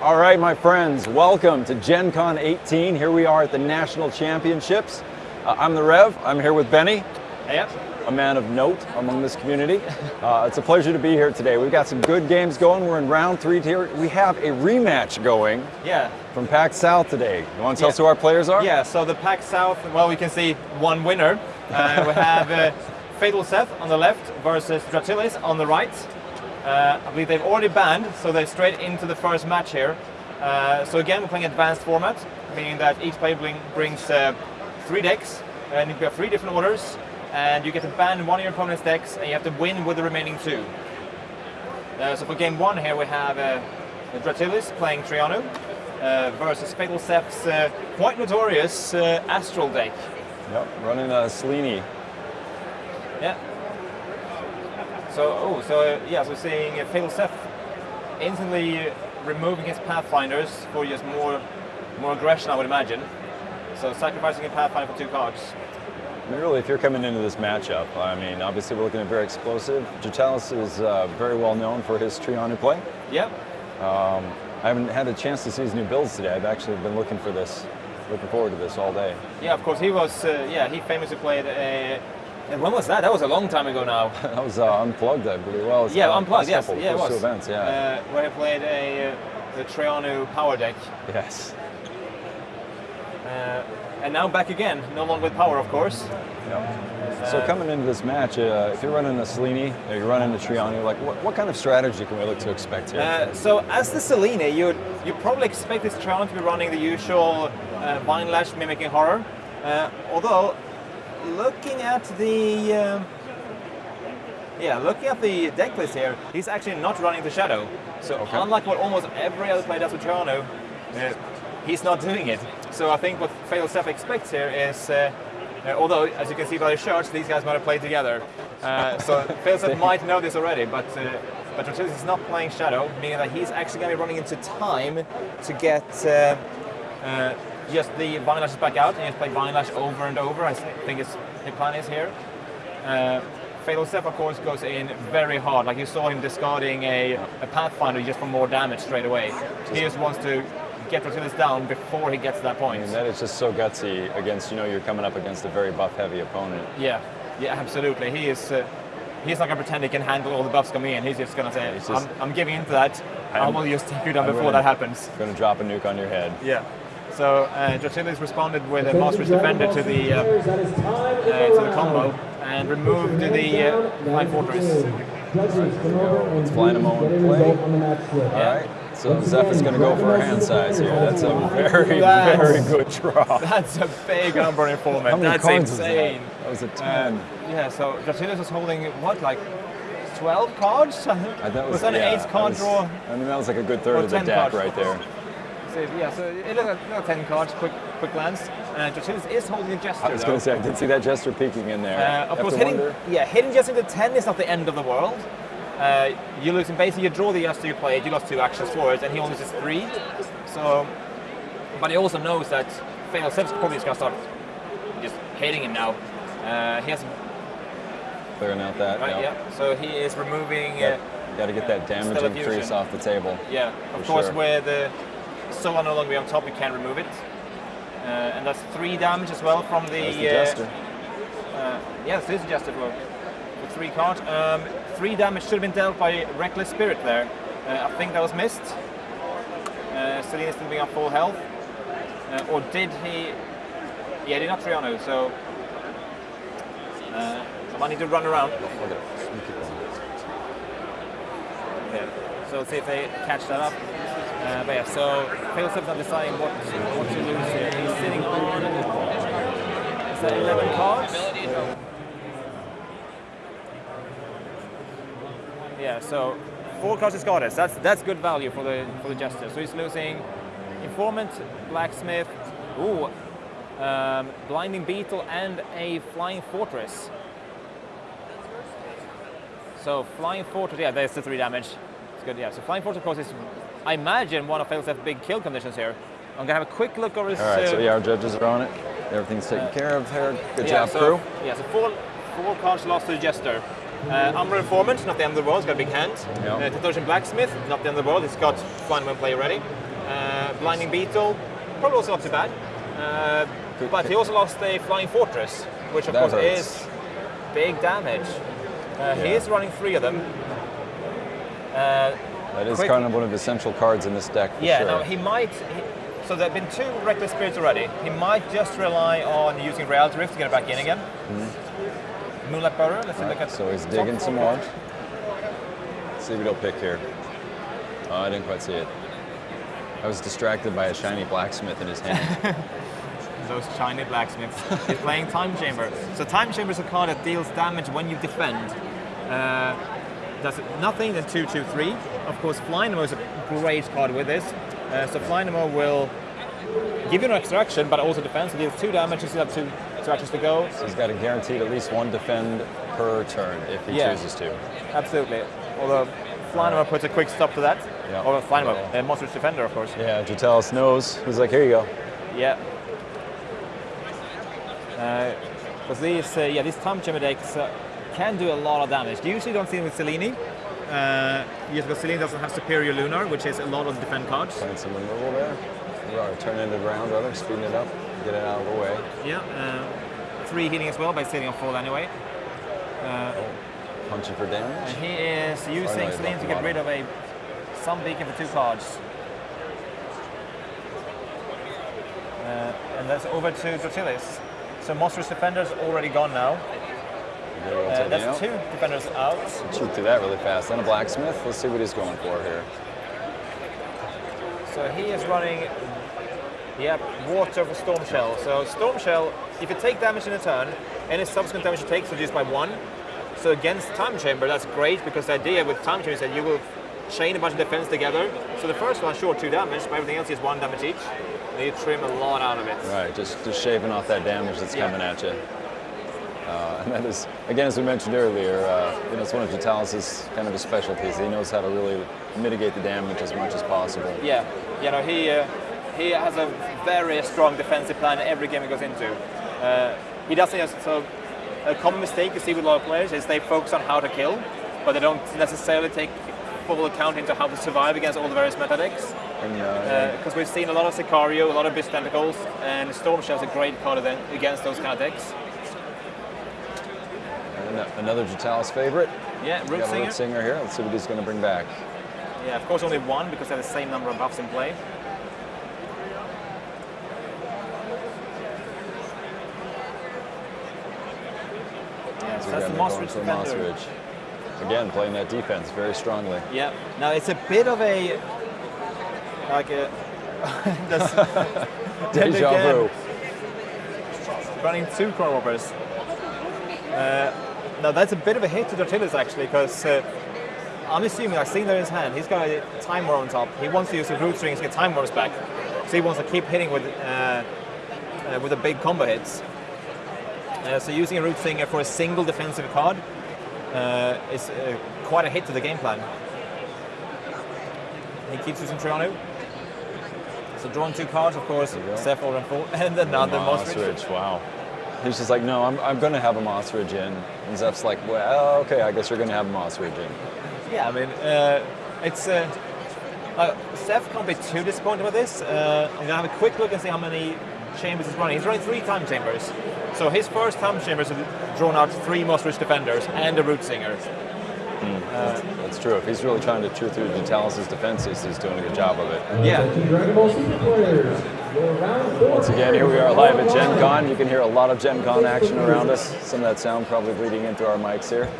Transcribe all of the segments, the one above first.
All right, my friends, welcome to Gen Con 18. Here we are at the National Championships. Uh, I'm the Rev. I'm here with Benny, Yep. a man of note among this community. Uh, it's a pleasure to be here today. We've got some good games going. We're in round three here. We have a rematch going Yeah. from PAX South today. You want to tell Yeah. us who our players are? Yeah, so the PAX South, well, we can see one winner. Uh, we have uh, Fatal Seth on the left versus Dratilis on the right. Uh, I believe they've already banned, so they're straight into the first match here. Uh, so again, we're playing advanced format, meaning that each player bring, brings uh, three decks, and you have three different orders, and you get to ban one of your opponent's decks, and you have to win with the remaining two. Uh, so for game one here, we have uh, Dratilis playing Triano uh, versus Fatal Seth's uh, quite notorious uh, Astral deck. Yep, running a Selene. Yeah. So, oh, so yeah, so seeing uh, Fatal Seth instantly removing his Pathfinders for just more, more aggression, I would imagine. So sacrificing a Pathfinder for two cards. I mean, really, if you're coming into this matchup, I mean, obviously we're looking at very explosive. Dratilis is uh, very well known for his Triano play. Yep. Um, I haven't had a chance to see his new builds today. I've actually been looking for this, looking forward to this all day. Yeah, of course, he was, uh, yeah, he famously played a. and when was that? That was a long time ago now. That was uh, unplugged, I believe. Well, Yeah, uh, unplugged. Yes, couple, yeah, it was. two events. Yeah. Uh, where he played a uh, the Triano power deck, yes. uh, and now back again. No longer with power, of course. Yep. So coming into this match, uh, if you're running a Selene, or you're running a Triano, like what, what kind of strategy can we look to expect here? Uh, so as the Selene, you you probably expect this Triano to be running the usual uh, Vine Lash mimicking horror. Uh, although, looking at the um, yeah, looking at the deck list here, he's actually not running the Shadow. So Okay. unlike what almost every other player does with Triano, uh, he's not doing it. So I think what Fatal Seth expects here is. Uh, uh, although, as you can see by the shirts, these guys might have played together. Uh, so Fatal Seth might know this already, but uh, but Dratilis is not playing Shadow, meaning that he's actually going to be running into time to get uh, just the Vine Lashes back out and you just play Vine Lash over and over. I think it's the plan is here. Uh, Fatal Seth, of course, goes in very hard. Like you saw him discarding a, a Pathfinder just for more damage straight away. He just wants to get Dratilis down before he gets to that point. And that is just so gutsy against, you know, you're coming up against a very buff heavy opponent. Yeah, yeah, absolutely. He is. Uh, he's not going to pretend he can handle all the buffs coming in. He's just going to say, just- I'm, "I'm giving into that. I I'm- will just take you down I'm before gonna- that happens." Gonna drop a nuke on your head. Yeah. So uh, Dratilis responded with a Monstrous Defender to the uh, uh, to the combo and removed the uh, Flying Fortress. Let's fly in a moment and play. All right. So Zephyr's gonna go for a hand size here. That's a very, That's- very good draw. That's a big number in How format. That's insane. was that? That was a Uh, 10. yeah. So Dratilis is holding what, like 12 cards? I thought was, that an eight card was- draw? I mean, that was like a good third of the deck cards. right there. So, yeah, so it like, looked 10 cards, quick quick glance. Uh, is holding a Jester. I was going to say, I did see that Jester peeking in there. Uh, of course, hitting, wonder- yeah, hitting Jester into 10 is not the end of the world. Uh, you lose, basically, you draw the Jester you played, you lost two actions for it, and he only loses three. So, but he also knows that Steps probably is going to start just hitting him now. Uh, he has, Clearing out that. right, yep. yeah, so he is removing, Yep. uh, Got to get that damaging Fusion. off the table. yeah, of course, sure. with the Solar no longer be on top, you can't remove it. Uh, and that's three damage as well from the, the uh. Uh, yes, this is just a for, for three cards. Um, three damage should have been dealt by Reckless Spirit there. Uh, I think that was missed. Uh, Selene still being on full health. Uh, or did he? Yeah, he did not Triano, so. Uh, I need to run around. Look at it. Sneaky one. Yeah. So let's see if they catch that up. Uh, but yeah, so Failsape's not deciding what, what to lose here. He's sitting on. Is that 11 cards? Yeah, so four cards is goddess. That's that's good value for the for the jester. So he's losing informant, blacksmith, ooh, um, blinding beetle, and a flying fortress. So flying fortress, yeah, there's the three damage. It's good, yeah. So flying fortress, of course, is I imagine one of Failsafe's big kill conditions here. I'm gonna have a quick look over his. All right, so uh, yeah, our judges are on it. Everything's taken care of here. Good yeah, job, so, crew. Yeah, so four, four cards lost to the Jester. Uh, Umbral Informant, not the end of the world, he's got a big hand. Yeah. Uh, Blacksmith, not the end of the world, he's got flying when play ready. Uh, Blinding Beetle, probably also not too bad. Uh, but he also lost a Flying Fortress, which of That course hurts. is big damage. Uh, He is running three of them. Uh, That is Quick- kind of one of the central cards in this deck for yeah, sure. no, he might. He, so there have been two Reckless Spirits already. He might just rely on using Reality Rift to get it back in again. Moonlight Burrow, let's Right, look at so he's digging some more. cards. See what he'll pick here. Oh, I didn't quite see it. I was distracted by a shiny blacksmith in his hand. Those shiny blacksmiths. He's playing Time Chamber. So Time Chamber is a card that deals damage when you defend. Uh, does nothing than 2 2 3. Of course, Flying Nemo is a great card with this. Uh, so Flying Nemo will give you an extra action, but also defense. It deals 2 damage, you still have 2 two actions to go. so he's got a guaranteed at least one defend per turn if he Yeah. chooses to. Absolutely. Although Flying Nemo puts a quick stop to that. Yeah. Or Flying Nemo, Yeah. uh, Monstrous Defender, of course. Yeah, Dratilis knows. He's like, here you go. Yeah. Because these, uh, yeah, these Time Chamber decks uh, can do a lot of damage. You usually don't see them with Selene. Uh, yes, because Selene doesn't have Superior Lunar, which is a lot of defend cards. Playing some removal there. We are turning it around, rather, speeding it up, get it out of the way. Yeah. Uh, three healing as well by sitting on full anyway. Uh, Punching for damage. and damage. he is using he's Selene to get rid of a Sun Beacon for two cards. Uh, and that's over to Dratilis. So Monstrous Defender's already gone now. Uh, that's out. two defenders out. Shoot through that really fast. Then a blacksmith. Let's see what he's going for here. So he is running, yeah, water for Storm Shell. So Storm Shell, if you take damage in a turn, any subsequent damage you take is reduced by one. So against Time Chamber, that's great because the idea with Time Chamber is that you will chain a bunch of defense together. So the first one, sure, two damage, but everything else is one damage each. And you trim a lot out of it. Right, just just shaving off that damage that's Yeah. coming at you. Uh, and that is, again, as we mentioned earlier, uh, you know, it's one of Vitalis' kind of his specialties. He knows how to really mitigate the damage as much as possible. Yeah, you know, he uh, he has a very strong defensive plan in every game he goes into. Uh, he doesn't so a common mistake you see with a lot of players is they focus on how to kill, but they don't necessarily take full account into how to survive against all the various meta decks. And, uh, Because we've seen a lot of Sicario, a lot of Beast Tentacles, and Storm is a great card against those kind of decks. Another Vitalis favorite. Yeah, We Root Singer. Root Singer here. Let's see what he's going to bring back. Yeah, of course only one because they have the same number of buffs in play. Yeah, so that's the defender. Mossridge. Again, playing that defense very strongly. Yeah. Now it's a bit of a like a Deja vu. running two Robbers. Uh, now that's a bit of a hit to Dratilis actually because uh, I'm assuming I've seen there in his hand. He's got a Time Worm on top. He wants to use his root strings to get Time Worms back. So he wants to keep hitting with uh, uh, with the big combo hits. Uh, so using a root singer for a single defensive card uh, is uh, quite a hit to the game plan. He keeps using Triano. So drawing two cards, of course. Seth and full, and another Mossridge. Mossridge, wow. He's just like, no, I'm, I'm going to have a Mossridge in. And Zeph's like, well, okay, I guess you're going to have a Mossridge in. Yeah, I mean, uh, it's. Uh, uh, Seth can't be too disappointed with this. Uh, I'm gonna have a quick look and see how many chambers he's running. He's running three time chambers. So his first time chambers have drawn out three Mossridge defenders and a root singer. That's true. If he's really trying to chew through Vitalis' defenses, he's doing a good job of it. Yeah. Dragon Ball Super players, your round four. Once again, here we are live at Gen Con. You can hear a lot of Gen Con action around us. Some of that sound probably bleeding into our mics here.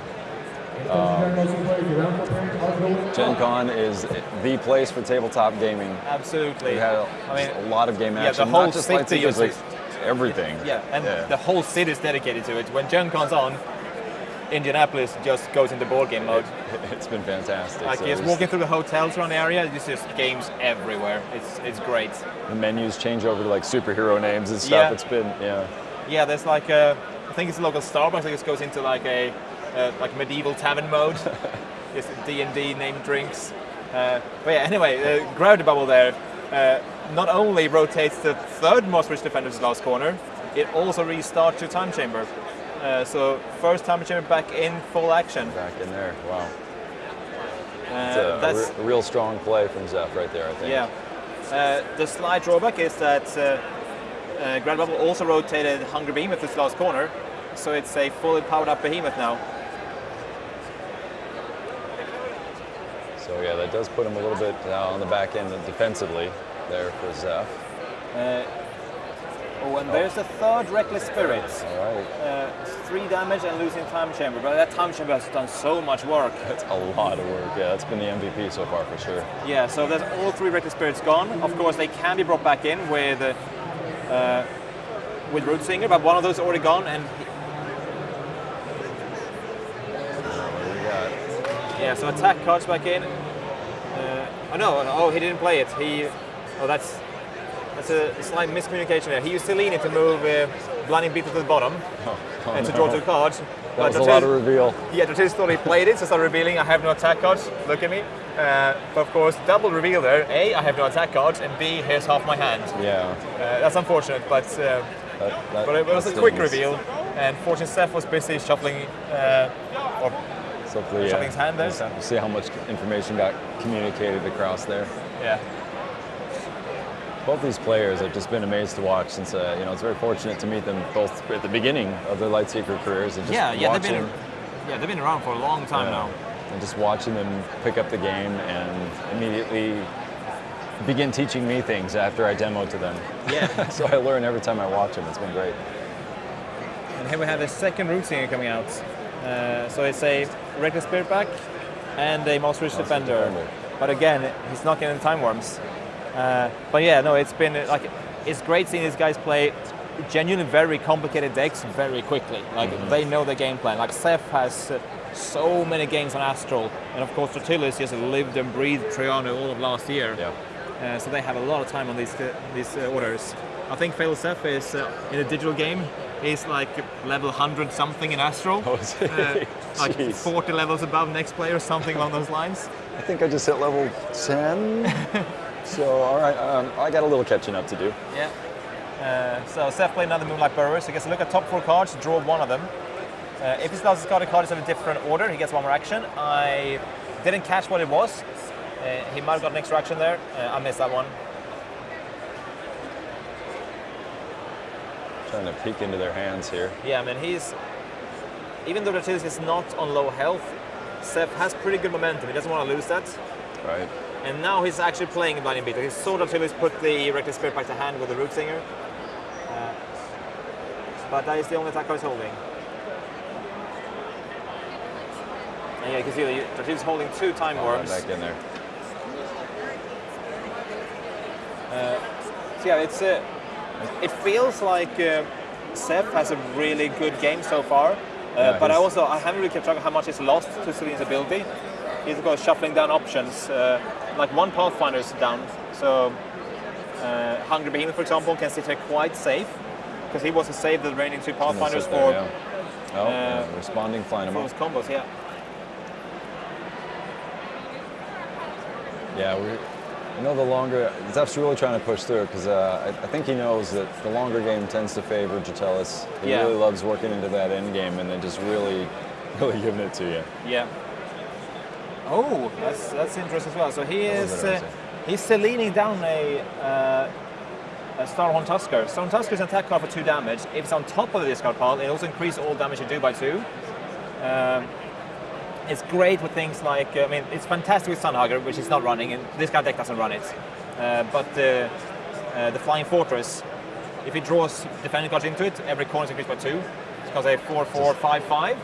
Dragon Ball Super players, your round four pairing are going Gen Con is the place for tabletop gaming. Absolutely. We had a, I mean, a lot of game action, yeah, the whole not just like everything. yeah, and the whole city is dedicated to it. When Gen Con's on, Indianapolis just goes into board game mode. it's been fantastic. Like So walking through the hotels around the area, there's just games everywhere. It's it's great. the menus change over to like superhero names and stuff. Yeah. It's been yeah. Yeah, there's like a, I think it's a local Starbucks. I just goes into like a uh, like medieval tavern mode. It's D and D named drinks. Uh, but yeah, anyway, uh, gravity bubble there. Uh, not only rotates the third Mossridge defender's last corner, it also restarts your time chamber. Uh, so first time chamber back in full action. Back in there. Wow. Uh, It's a, that's a real strong play from Zeph right there, I think. yeah. Uh, the slight drawback is that uh, uh, Grand Bubble also rotated Hungry Behemoth this last corner, so it's a fully powered up Behemoth now. So yeah, that does put him a little bit uh, on the back end defensively there for Zeph. Oh, and there's a third Reckless Spirit. All right, Uh, three damage and losing Time Chamber, but that Time Chamber has done so much work. that's a lot of work. Yeah, that's been the MVP so far for sure. Yeah, so there's all three Reckless Spirits gone. Of course, they can be brought back in with uh, with Root Singer, but one of those is already gone, and What do we got? Yeah, so attack cards back in. Uh, oh no, oh he didn't play it. He, oh that's that's a slight miscommunication there. He used Selene to move uh, Blinding Beetle to the bottom Oh, oh, and to no. draw two cards. That But was a Dratis- lot of reveal. Yeah, Dratis thought he played it, so started revealing I have no attack cards. Look at me. Uh, but of course, double reveal there. A, I have no attack cards, and B, here's half my hand. Yeah, Uh, that's unfortunate, but uh, that, that, but it was a quick reveal. And Fortune Seth was busy shuffling uh, or yeah, Something's hand there, so- See how much information got communicated across there. yeah. Both these players have just been amazed to watch since, uh, you know, it's very fortunate to meet them both at the beginning of their Lightseeker careers. And just Yeah, yeah, they've watching, been yeah they've been around for a long time yeah, now. And just watching them pick up the game and immediately begin teaching me things after I demo to them. Yeah. so I learn every time I watch them. It's been great. And here we have the second Root Singer coming out. Uh, so it's a Reckless Spirit back and a Mossridge Defender. Defender. But again, he's not getting Time Worms. Uh, but yeah, no, it's been like it's great seeing these guys play genuinely very complicated decks very quickly. Like they know the game plan. Like Seth has uh, so many games on Astral, and of course Tortillus just lived and breathed Triano all of last year. Yeah. Uh, so they have a lot of time on these uh, these uh, orders. I think Fail Seth is uh, in a digital game. He's like level 100 something in Astral. Oh? Uh, like 40 levels above next player, something along those lines. I think I just hit level 10. so, all right, um, I got a little catching up to do. Yeah. Uh, so Seth played another Moonlight Burrow, so he gets to look at top four cards, draw one of them. Uh, if he still has discarded cards in a different order, he gets one more action. I didn't catch what it was. Uh, he might have got an extra action there. Uh, I missed that one. Trying to peek into their hands here. Yeah, I mean, he's. Even though Tortillus is not on low health, Seth has pretty good momentum. He doesn't want to lose that. Right. And now he's actually playing a Blinding Beetle. He saw Tortillus put the Reckless Spirit back to hand with the Root Singer. Uh, but that is the only attack he's holding. And yeah, you can see that he's holding two Time right, Worms. back in there. So yeah, it's uh, it feels like uh, Seth has a really good game so far. Uh, Yeah, but I also I haven't really kept track of how much he's lost to Selene's ability. He's course shuffling down options. Uh, like one Pathfinder's down, so uh, Hungry Behemoth, for example, can sit here quite safe because he was to save the remaining two Pathfinders there, yeah. Oh, uh, yeah, responding, flying him for off. his combos. Yeah. Yeah, we. You know, the longer Zeph's really trying to push through because uh, I, I think he knows that the longer game tends to favor Dratilis. He Yeah. really loves working into that end game and then just really, really giving it to you. Yeah. Oh, that's that's interesting as well. So he is uh, he's uh, leaning down a uh, a Starhorn Tusker. Starhorn Tusker is an attack card for two damage. If it's on top of the discard pile, it also increases all damage you do by two. Um, it's great with things like uh, I mean, it's fantastic with Sunhugger, which is not running, and this guy deck doesn't run it. Uh, but uh, uh, the Flying Fortress, if it draws defending cards into it, every corner is increased by two. It's got a four, four, five, five.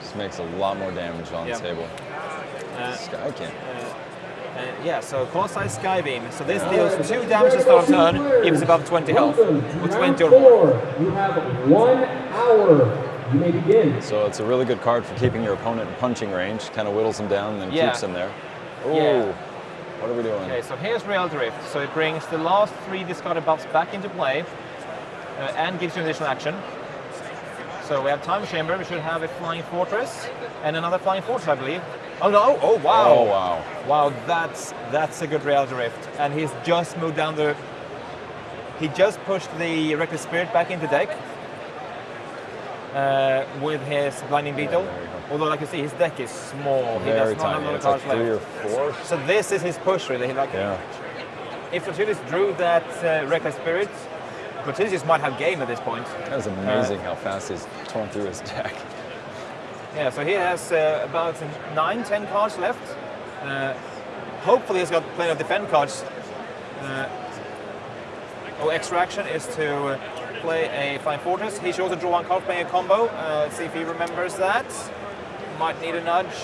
Just makes a lot more damage on Yeah. the table. Uh, Sky can't. Uh, yeah, so Colossal Skybeam. So this deals two damage to start turn if it's above 20 health. Or 20 or more. You have one hour. You may begin. So it's a really good card for keeping your opponent in punching range. Kind of whittles him down and then Yeah. keeps him there. Ooh, Yeah. what are we doing? Okay, so here's Reality Rift. So it brings the last three discarded buffs back into play uh, and gives you an additional action. So we have Time Chamber, we should have a Flying Fortress and another Flying Fortress, I believe. Oh no! Oh wow! Oh wow! Wow, that's that's a good Reality Rift. And he's just moved down the. He just pushed the Reckless Spirit back into deck uh, with his Blinding Beetle. go. Although, like you see, his deck is small. he Very does not have a tiny. lot of It's like cards three or four. So this is his push, really. He like, Yeah. if Fortunis drew that uh, Reckless Spirit, Fortunis might have game at this point. That was amazing how fast he's torn through his deck. Yeah, so he has uh, about nine, ten cards left. Uh, hopefully he's got plenty of defend cards. Uh, oh, extraction is to uh, play a Flying Fortress. He should also draw one card playing a combo. Uh, let's see if he remembers that. Might need a nudge.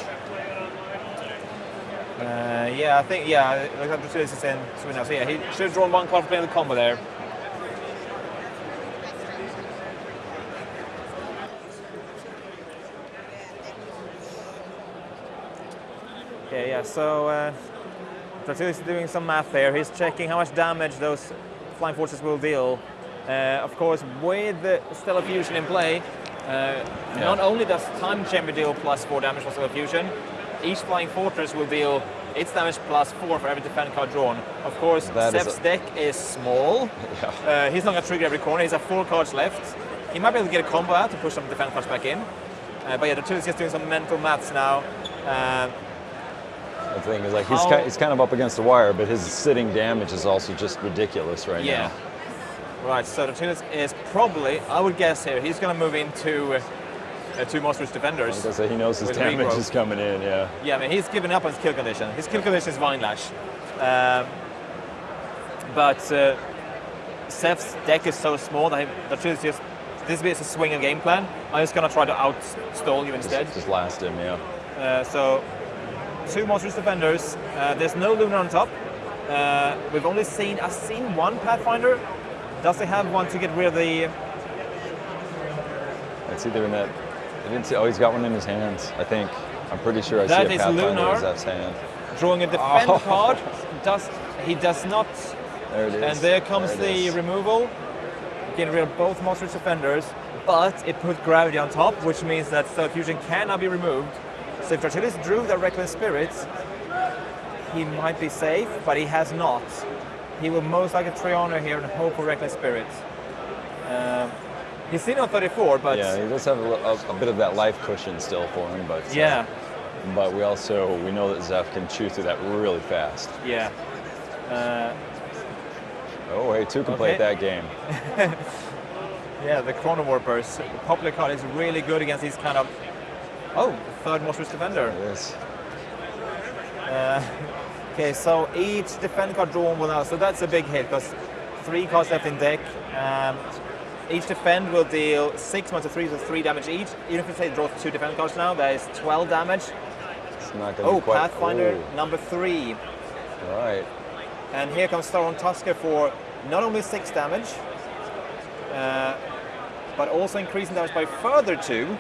Uh, yeah, I think, yeah, like Fortunis is in now. So yeah, he should have drawn one card playing the combo there. Okay, yeah, so uh, is doing some math there. He's checking how much damage those flying forces will deal. Uh, of course, with the Stellar Fusion in play, uh, not only does Time Chamber deal plus 4 damage for Stellar Fusion, each flying fortress will deal its damage plus 4 for every defend card drawn. Of course, That is Seth's deck is small. Yeah. Uh, he's not going to trigger every corner. He's got 4 cards left. He might be able to get a combo out to push some defend cards back in. Uh, but yeah, the is just doing some mental maths now. The thing is, like, he's, How- ki- he's kind of up against the wire, but his sitting damage is also just ridiculous right Yeah. now. Right, so the Tunis is probably, I would guess here, he's going to move into uh, two monstrous defenders. I say, he knows his damage regrowth. is coming in, yeah. Yeah, I mean, he's given up on his kill condition. His kill condition is Vine Lash. Um, but uh, Seth's deck is so small that he, the Tunis just, this is a swing and game plan. I'm just going to try to outstall you instead. Just, just last him, yeah. Uh, so, two monstrous defenders. Uh, there's no Lunar on top. Uh, we've only seen, I've seen one Pathfinder. Does he have one to get rid of the It's either in that. I didn't see. Oh, he's got one in his hands. I think. I'm pretty sure I That see a is Pathfinder Lunar. in Zef's hand. drawing a defend Oh. card? Does he does not There it is. And there comes There the is. removal, getting rid of both monstrous defenders, but it put gravity on top, which means that Stellar Fusion cannot be removed. So if Dratilis drew the Reckless Spirits, he might be safe, but he has not. He will most likely Triano here and hope for Reckless Spirits. Um, he's sitting on 34, but Yeah, he does have a, a, a bit of that life cushion still for him, but uh, yeah, But we also we know that Zeph can chew through that really fast. yeah. Uh, Oh, hey, two can play Okay. at that game. Yeah, the Chrono Warpers. The popular card is really good against these kind of. Oh, third monstrous defender. It is. Okay, so each defend card drawn will now. So that's a big hit because three cards left in deck. Um, each defend will deal six minus three, so three damage each. Even if you say draw two defend cards now, that is 12 damage. It's not going to Oh, be quite. Pathfinder number three. right. And here comes Starhorn Tusker for not only six damage, uh, but also increasing damage by further two,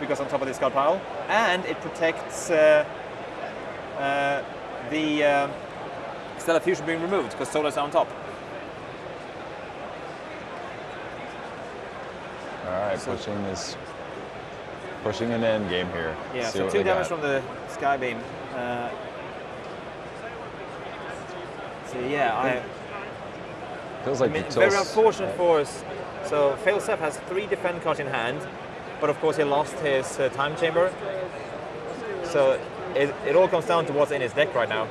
because on top of this card pile, and it protects uh, uh, the uh, Stellar Fusion being removed, because Solar's on top. All right, pushing this, pushing an end game here. Yeah, See so two damage got. from the Skybeam. Uh, so yeah, I. Feels I like mean, very unfortunate for us. So Failsef has three defend cards in hand, but of course he lost his uh, time chamber. So it, it all comes down to what's in his deck right now.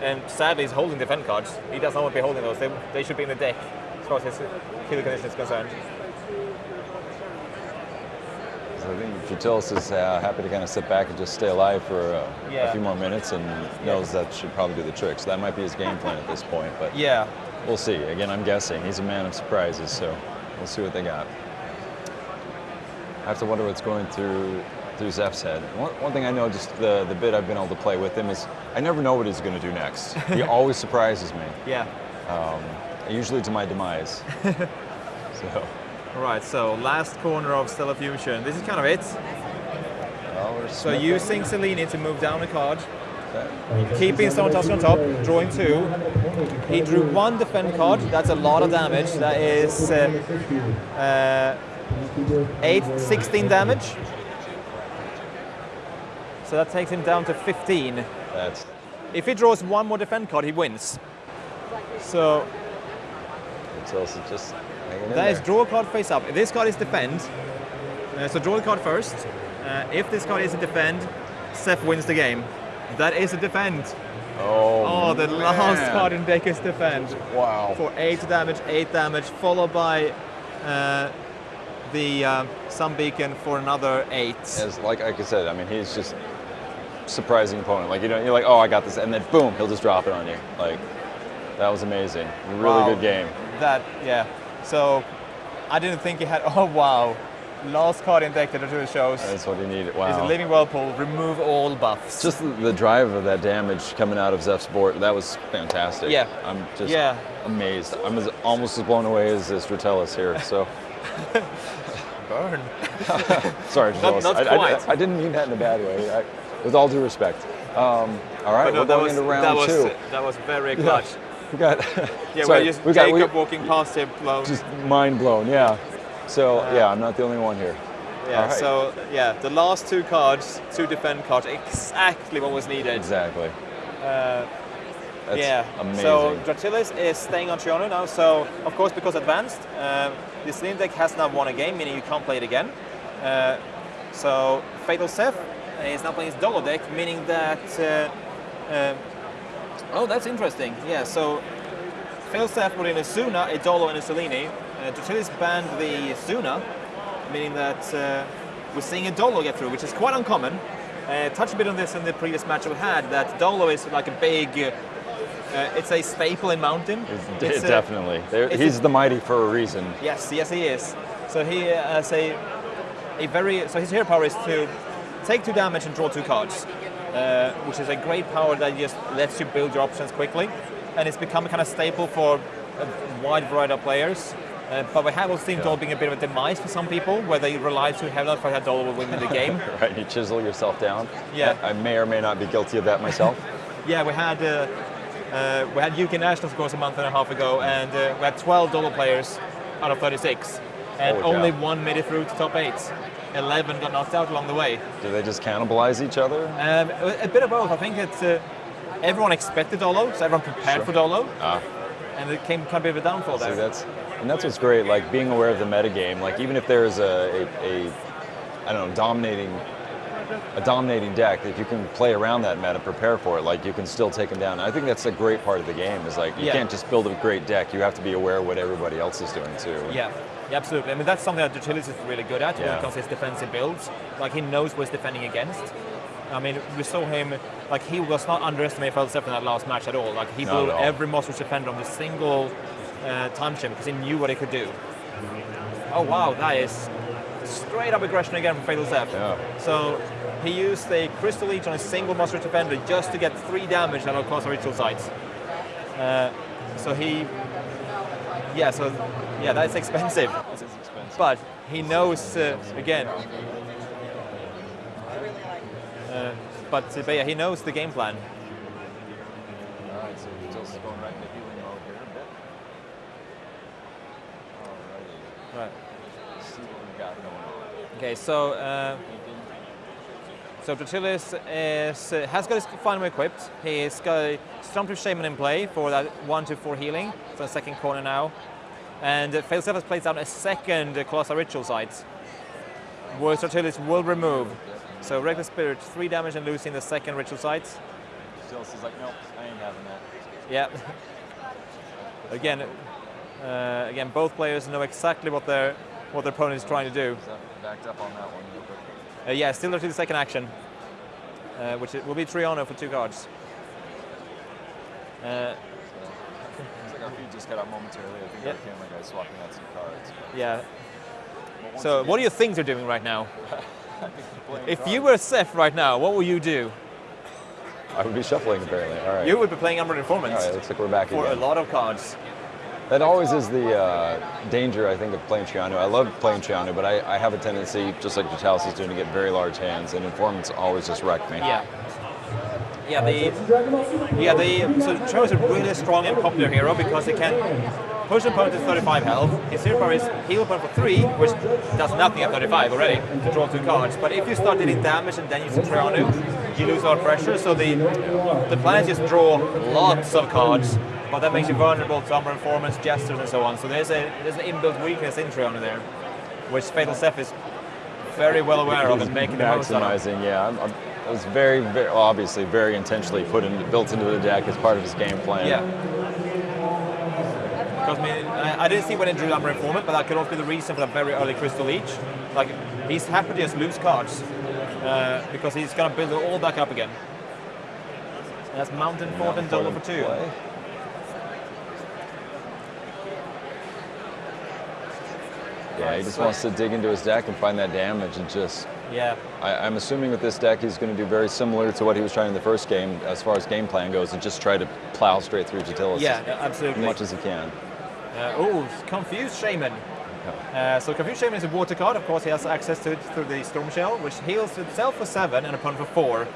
And sadly, he's holding defend cards. He does not want to be holding those. They, they should be in the deck as far as his kill condition is concerned. I think Dratilis is uh, happy to kind of sit back and just stay alive for uh, Yeah. a few more minutes and knows that should probably do the trick. So that might be his game plan at this point, but Yeah. we'll see. Again, I'm guessing. He's a man of surprises, so we'll see what they got. I have to wonder what's going through through Zeph's head. One, one thing I know, just the, the bit I've been able to play with him, is I never know what he's going to do next. he always surprises me, Yeah. usually to my demise. so, Right, so last corner of Stellar Fusion. This is kind of it. well, So using Selene to move down a card, Okay. keeping Stone Tusk on top, drawing two. He drew one defend card, that's a lot of damage. That is uh, uh, 8, 16 damage. So that takes him down to 15. That's If he draws one more defend card, he wins. So Dratilis is just hanging in that is draw a card face up. If this card is defend, uh, so draw the card first. Uh, if this card is a defend, Seth wins the game. That is a defend. Oh, Oh, the last card in Dekus defense Wow. for 8 damage, 8 damage, followed by uh, the uh, Sun Beacon for another 8. As like, like I said, I mean, he's just surprising opponent. Like you know, you're like, oh, I got this, and then boom, he'll just drop it on you. Like that was amazing. Really Wow. good game. That, yeah. So I didn't think he had, oh wow. Last card in deck that it shows That's what he needed. He's a Wow. Living Whirlpool, remove all buffs. Just the, the drive of that damage coming out of Zeph's board, that was fantastic. Yeah. I'm just Yeah. amazed. I'm as, almost as blown away as, this Dratilis here. So burn. sorry, Not- not I, I- quite. I, didn't mean that in a bad way. I, with all due respect. Um, all right, no, we're that going was, into round that was, two. That was very clutch. We got. Yeah, sorry, we're just we got Jacob we, walking past him, blown. just mind blown. Yeah. So yeah, I'm not the only one here. yeah, right. so yeah, the last two cards, two defend cards, exactly what was needed. Exactly. Uh, That's yeah. amazing. So Dratilis is staying on Triano now. So of course, because advanced, um, the Slim deck has now won a game, meaning you can't play it again. Uh, so Fatal Seth is now playing his Dolo deck, meaning that. Uh, uh, oh, that's interesting. Yeah. So Fatal Seth put in a Suna, a Dolo, and a Selene. Uh, Dratilis banned the Suna, meaning that uh, we're seeing a Dolo get through, which is quite uncommon. Uh, a bit on this in the previous match we had. That Dolo is like a big. Uh, uh, it's a staple in Mountain. It's, It's definitely. There- it's he's a- the mighty for a reason. Yes, yes, he is. So he uh, has a a very so his hero power is to take two damage and draw two cards, uh, which is a great power that just lets you build your options quickly, and it's become a kind of staple for a wide variety of players. Uh, but we have also seen Dol being a bit of a demise for some people, where they rely too heavily on that Dol will win the game. Right, you chisel yourself down. Yeah. I, I may or may not be guilty of that myself. Yeah, we had uh, uh, we had UK Nationals, of course, a month and a half ago, and uh, we had 12 Dolo players out of 36, and Holy cow. only one made it through to top eight. 11 got knocked out along the way. Do they just cannibalize each other? Um, a, a bit of both. I think it's uh, everyone expected Dolo, so everyone prepared Sure. for Dolo, Ah, and it came kind of a bit of a downfall see, there. that's and that's what's great. Like being aware of the metagame. Like even if there's a, a, a I don't know dominating a dominating deck, if you can play around that meta, prepare for it, like you can still take them down. I think that's a great part of the game. Is like you Yeah. can't just build a great deck. You have to be aware of what everybody else is doing too. Yeah, yeah, absolutely. I mean, that's something that Dratilis is really good at when Yeah. it comes to his defensive builds. Like, he knows what he's defending against. I mean, we saw him, like, he was not underestimated Felstep in that last match at all. Like, he Not blew every Monstrous defender on the single uh, time chip because he knew what he could do. Oh, wow, that is straight up aggression again from Fatal Seth. Yeah. So, he used a Crystal Leech on a single Monstrous defender just to get three damage out of close ritual sites. Uh, so he yeah, so yeah, that's expensive. But he knows uh, again. Uh, but, uh, but yeah, he knows the game plan. All right, so Tills is going right into healing mode here a bit. Alrighty, Right. let's see what we got going on. Okay, so uh, so Dratilis is uh, has got his final equipped. He's got a Stormtrooper Shaman in play for that one to four healing. So second corner now, and uh, Failsafe has placed down a second uh, Colossal Ritual site, where Dratilis will remove. So Reckless Spirit, three damage and losing the second Ritual site. Tills is like, nope, I ain't having that. Yeah. again, uh, again, both players know exactly what their what their opponent is trying to do. Is that backed up on that one real quick? Uh, yeah, still to the second action, uh, which it will be Triano for two cards. Uh, Looks like our feed just got out momentarily. I think Yep. our camera guy's swapping out some cards. yeah. So, again, what do you think they're doing right now? I think they're playing If cards. you were Seth right now, what would you do? I would be shuffling apparently. All right. You would be playing Umbral All Informants right, looks like we're back for a lot of cards. That always is the uh, danger, I think, of playing Triano. I love playing Triano, but I, I have a tendency, just like Vitalis is doing, to get very large hands, and informants always just wreck me. Yeah. Yeah, the yeah the so Triano is a really strong and popular hero because he can push an opponent to 35 health. His power is heal opponent for three, which does nothing at 35 already to draw two cards. But if you start dealing damage and then use a Triano, you lose a lot of pressure. So the the plan is just draw lots of cards, but that makes you vulnerable to Umbral Informants, Jesters, and so on. So there's a there's an inbuilt weakness in Triano there, which Fatal Seth is very well aware of and making the most out of. Yeah. I'm, I'm, It was very, very obviously very intentionally put in, built into the deck as part of his game plan. Yeah. Because I mean, I, I didn't see when he drew Umbral Informant, but that could also be the reason for the very early Crystal Leech. Like, he's happy to just lose cards uh, because he's going to build it all back up again. And that's Mountain Fort and Dolo for two. Play. Yeah, he just wants to dig into his deck and find that damage and just. Yeah. I, I'm assuming with this deck he's going to do very similar to what he was trying in the first game as far as game plan goes and just try to plow straight through Dratilis Yeah, as absolutely. much as he can. Uh, oh, Confused Shaman. Uh, so Confused Shaman is a water card. Of course, he has access to it through the Storm Shell, which heals itself for seven and opponent for four.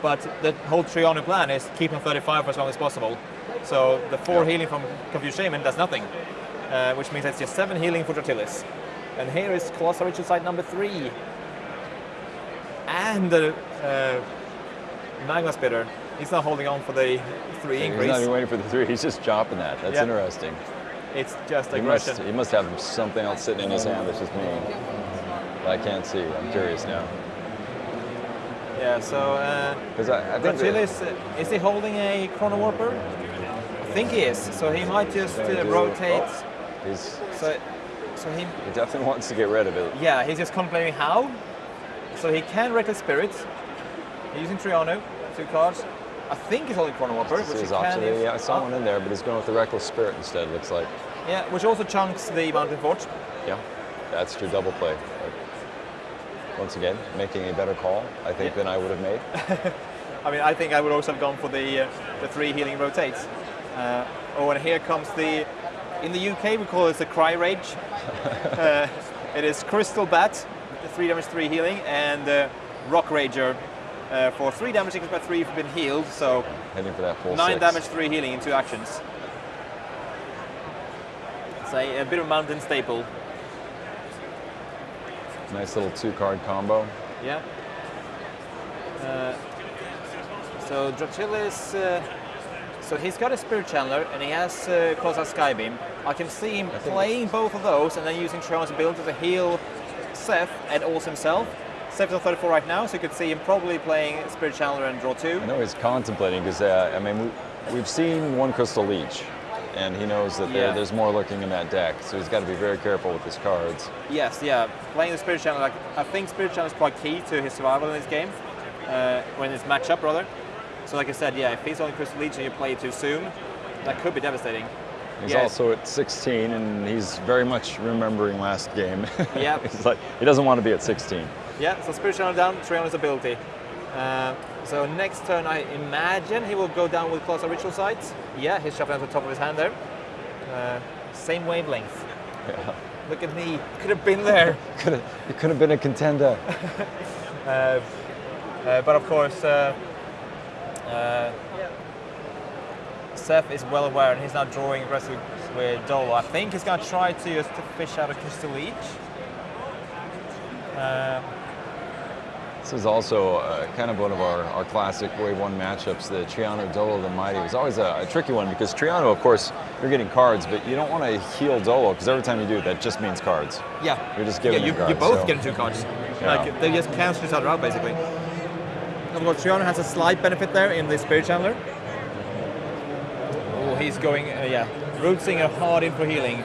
But the whole Triano plan is keep him 35 for as long as possible. So the four Yeah. healing from Confused Shaman does nothing, uh, which means it's just seven healing for Dratilis. And here is Colossal Ritual Site number three. And the uh, Magma Spitter. He's not holding on for the three He's increase. not even waiting for the three, he's just chopping that. That's Yeah. interesting. It's just He must, aggression. he must have something else sitting in his hand that's just me. That I can't see. I'm curious now. Yeah, so uh, Because I, I think uh, is he holding a Chrono Warper? I think he is, so he might just uh, rotate. oh, he's, So, so he, he definitely wants to get rid of it. yeah, he's just contemplating how. So he can Reckless Spirit. He's using Triano, two cards. I think he's holding Chrono This which is option. if- Yeah, I saw one in there, but he's going with the Reckless Spirit instead, looks like. Yeah, which also chunks the Mountain Fort. Yeah, that's your double play. Once again, making a better call, I think, Yeah. than I would have made. I mean, I think I would also have gone for the uh, the three healing rotates. Uh, oh, and here comes the. In the UK, we call it the Cry Rage. uh, it is Crystal Bat, the three damage, three healing, and uh, Rock Rager uh, for three damage equals by three if you've been healed. So Heading for that full nine six. damage, three healing in two actions. It's a, a bit of mountain staple. Nice little two-card combo. Yeah. Uh, so Dratilis, uh, so he's got a Spirit Channeler and he has uh, Colossal Skybeam. I can see him playing both of those and then using Trion's ability to heal Seth and also himself. Seth is on 34 right now, so you could see him probably playing Spirit Channeler and draw two. I know he's contemplating because uh, I mean we, we've seen one Crystal Leech, and he knows that there, Yeah. there's more lurking in that deck, so he's got to be very careful with his cards. Yes, yeah. Playing the Spirit Channel, like, I think Spirit Channel is quite key to his survival in this game, uh, when it's matchup rather. So like I said, yeah, if he's on Crystal and you play too soon, that could be devastating. He's Yes. also at 16, and he's very much remembering last game. Yep. he's like he doesn't want to be at 16. Yeah, so Spirit Channel down, Trion's ability. Uh, so next turn, I imagine he will go down with Colossal Ritual Sites. Yeah, he's shuffling to the top of his hand there. Uh, same wavelength. Yeah. Look at me, could have been there. Could have, he could have been a contender. Uh, uh, but of course, uh, Seth is well aware and he's now drawing aggressive with Dolo. I think he's going to try to just to fish out a Crystal Leech. Uh, This is also uh, kind of one of our, our classic Wave 1 matchups. The Triano Dolo the Mighty was always a, a tricky one because Triano, of course, you're getting cards, but you don't want to heal Dolo because every time you do, that just means cards. yeah, You're just giving yeah, you, cards, both so- getting two cards. Yeah. Like they just cancel each other out basically. Of course, has a slight benefit there in the Spirit Channeler. Oh, he's going, uh, yeah, Root Singer hard in for healing.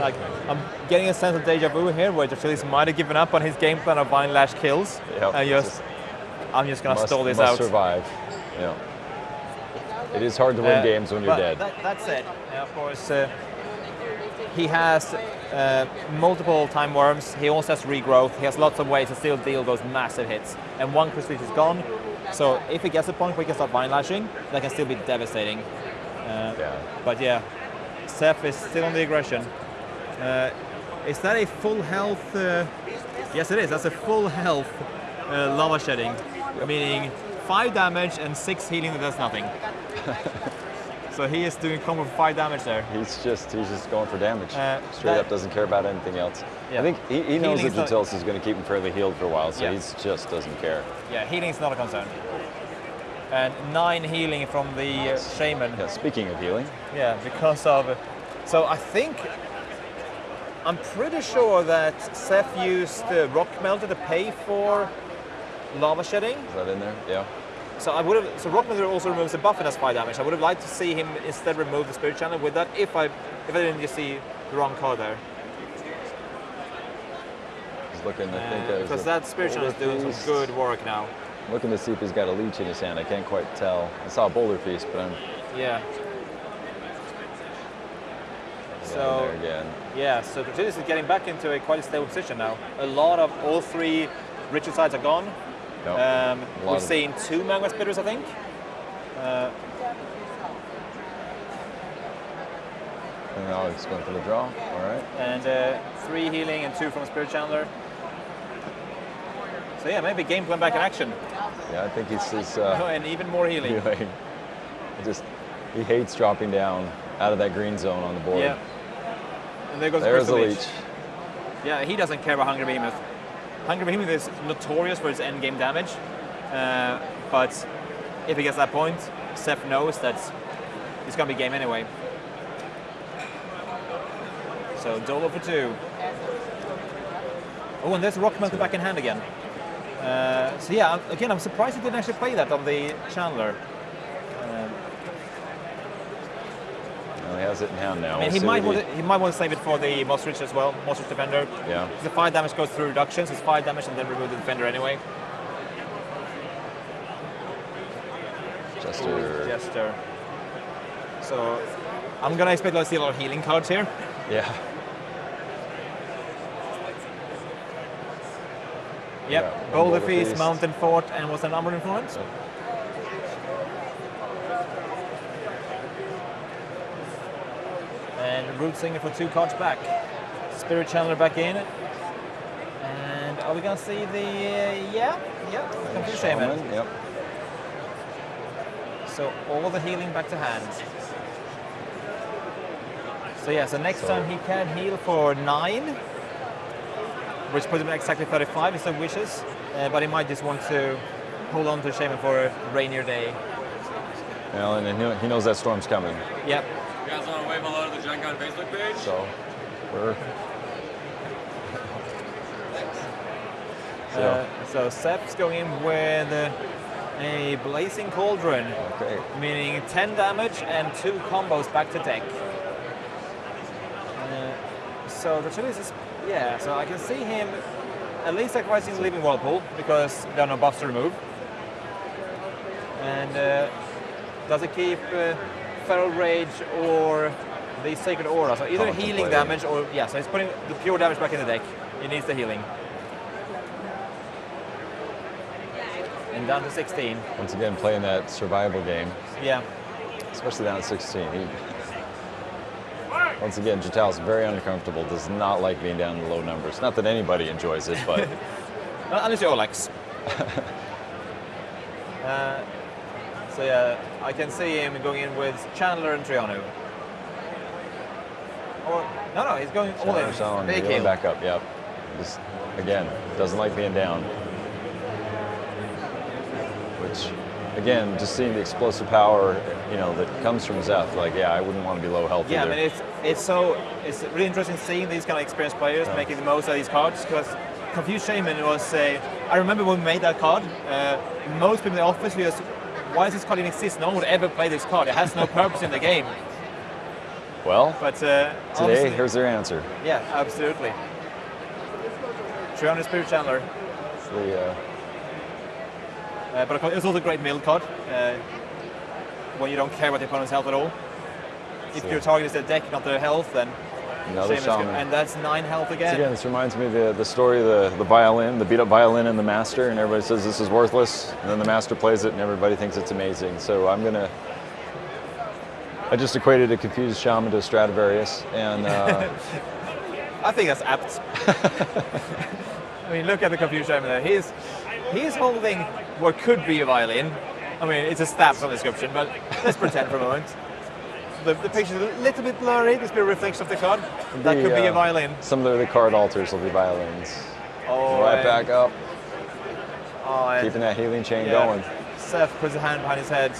Like, I'm getting a sense of deja vu here, where Dratilis might have given up on his game plan of Vine Lash kills. Yep, and it's just, I'm just gonna stall this must out. survive. Yeah. It is hard to win Uh, games when you're dead. That, that said, uh, of course, uh, he has uh, multiple time worms. He also has regrowth. He has lots of ways to still deal those massive hits. And one Crystal is gone. So if he gets a point where he can start vine lashing, that can still be devastating. Uh, yeah. But yeah, Seth is still on the aggression. Uh, is that a full health? Uh, yes, it is. That's a full health uh, lava shedding, meaning five damage and six healing that does nothing. so he is doing combo for five damage there. He's just he's just going for damage. Uh, Straight that- up doesn't care about anything else. Yeah. I think he, he knows that Healing's not- Dratilis is going to keep him fairly healed for a while, so Yeah. he just doesn't care. Yeah, healing is not a concern. And nine healing from the uh, shaman. Yeah, speaking of healing, Yeah, because of. So I think. I'm pretty sure that Seth used uh, Rock Melter to pay for lava shedding. Is that in there? Yeah. So I would have. So Rock Melter also removes the buff and does five damage. I would have liked to see him instead remove the spirit channel with that. If I if I didn't just see the wrong card there, He's looking. I think Uh, because that spirit channel is doing some good work now. Feast. Looking to see if he's got a leech in his hand. I can't quite tell. I saw a boulder feast, but I'm Yeah. So again. yeah, so Protidus is getting back into a quite a stable position now. A lot of all three ritual sides are gone. Yep. Um, we've seen two magma spitters, I think. Uh, and now he's going for the draw. All right. and uh, three healing and two from Spirit Channeler. So yeah, maybe game plan back in action. Yeah, I think he's, Oh, uh, and even more healing. healing. He just he hates dropping down out of that green zone on the board. Yeah. And there goes There's the leech. Leech. Yeah, he doesn't care about Hungry Behemoth. Hungry Behemoth is notorious for its end game damage, uh, but if he gets that point, Seth knows that it's going to be game anyway. So Dolo for two. Oh, and there's Rock Melter back in hand again. Uh, so yeah, again, I'm surprised he didn't actually play that on the Channeler. Um, Well, he has it in hand now. I mean, We'll he might, want to, he might want to save it for the Mossridge as well, Mossridge Defender. Yeah. The 5 damage goes through reductions, it's 5 damage and then remove the Defender anyway. Jester. Jester. So, I'm going to expect to see a lot of healing cards here. Yeah. Yep, Yeah, Boulder Feast. Mountain Fort, and what's the number influence? And Root Singer for two cards back. Spirit Channeler back in. And are we going to see the. Uh, yeah, yeah, Confuse Shaman. Shaman, Yep. So all the healing back to hand. So yeah, so next So- time he can heal for nine, which puts him at exactly 35 instead of wishes. Uh, but he might just want to hold on to Shaman for a rainier day. Well, and he- he knows that storm's coming. Yep. You guys want to wave hello to the Gen Con Facebook page? So we're so, Uh, so Seth's going in with uh, a Blazing Cauldron, okay. meaning 10 damage and two combos back to deck. Uh, so the choice is, yeah, so I can see him at least sacrificing the Living Whirlpool because there are no buffs to remove. And uh, does it keep uh, Feral Rage or the Sacred Aura? So either healing damage or, yeah, so he's putting the pure damage back in the deck. He needs the healing. And down to 16. Once again, playing that survival game, Yeah. especially down at 16. He, once again, Jatal's very uncomfortable. Does not like being down in low numbers. Not that anybody enjoys it, but Unless you're Olex. uh, so yeah, I can see him going in with Channeler and Triano. Or no, no, he's going all in. Sean Big back up. Yep. Just again, doesn't like being down. Which, again, just seeing the explosive power, you know, that comes from Seth. Like, yeah, I wouldn't want to be low health Yeah, I mean it's it's so it's really interesting seeing these kind of experienced players Yeah. making the most of these cards because Confused Shaman was a. I remember when we made that card. Uh, most people in the office were just, why does this card even exist? No one would ever play this card. It has no purpose in the game. Well, But uh, today, honestly- here's their answer. Yeah, absolutely. 300 Spirit Channeler. It's the, uh, Uh, but of course, it was also a great mill card uh, when you don't care about the opponent's health at all. If So- your target is their deck, not their health, then another shaman. And that's nine health So again. again, this reminds me of the, the story of the, the violin, the beat up violin and the master, and everybody says this is worthless, and then the master plays it and everybody thinks it's amazing. So I'm gonna, I just equated a confused shaman to a Stradivarius, and uh, I think that's apt. I mean, look at the Confused Shaman there. He's, he's holding what could be a violin. I mean, it's a stab from the description, but let's pretend for a moment. The, the picture's a little bit blurry. There's a bit of reflection of the card. That the, could be a uh, violin. Some of the card alters will be violins. Oh, right back up, oh, keeping that healing chain Yeah. going. Seth puts a hand behind his head.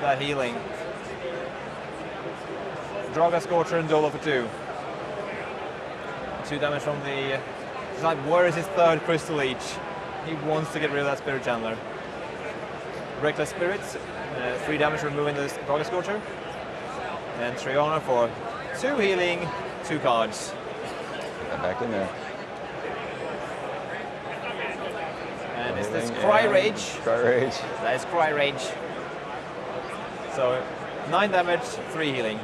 That healing. Dragon Scorcher and Dolo for two. Two damage from the. Like, where is his third Crystal Leech? He wants to get rid of that Spirit Channeler. Reckless Spirits, uh, 3 damage removing the Dragon Scorcher. And Triano for 2 healing, 2 cards. Get that back in there. And is this Cry Rage? Cry Rage. That is Cry Rage. So 9 damage, 3 healing.